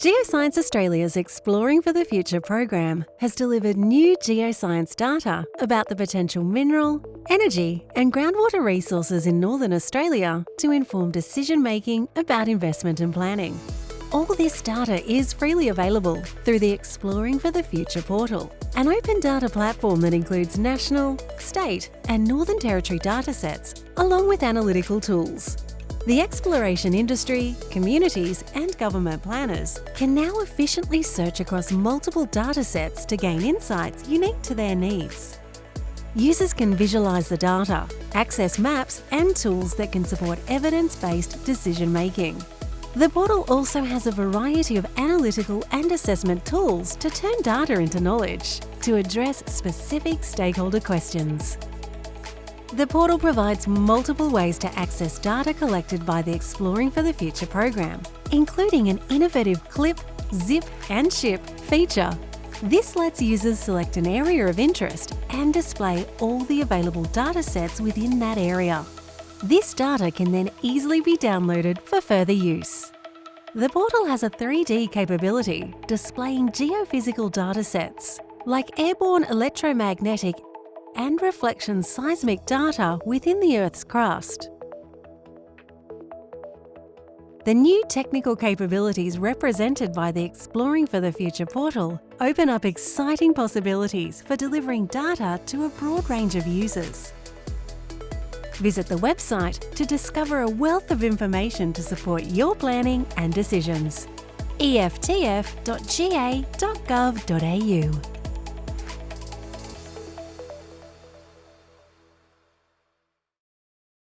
Geoscience Australia's Exploring for the Future program has delivered new geoscience data about the potential mineral, energy and groundwater resources in Northern Australia to inform decision making about investment and planning. All this data is freely available through the Exploring for the Future portal, an open data platform that includes national, state and Northern Territory datasets, along with analytical tools. The exploration industry, communities and government planners can now efficiently search across multiple datasets to gain insights unique to their needs. Users can visualise the data, access maps and tools that can support evidence-based decision-making. The portal also has a variety of analytical and assessment tools to turn data into knowledge to address specific stakeholder questions. The portal provides multiple ways to access data collected by the Exploring for the Future program, including an innovative clip, zip and ship feature. This lets users select an area of interest and display all the available data sets within that area. This data can then easily be downloaded for further use. The portal has a 3D capability displaying geophysical data sets like airborne electromagnetic and reflection seismic data within the Earth's crust. The new technical capabilities represented by the Exploring for the Future portal open up exciting possibilities for delivering data to a broad range of users. Visit the website to discover a wealth of information to support your planning and decisions. eftf.ga.gov.au